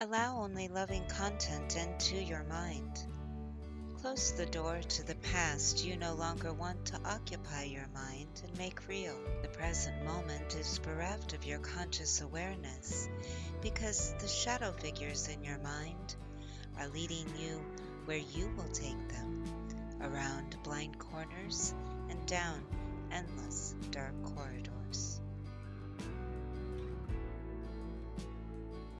Allow only loving content into your mind. Close the door to the past you no longer want to occupy your mind and make real. The present moment is bereft of your conscious awareness because the shadow figures in your mind are leading you where you will take them, around blind corners and down endless dark.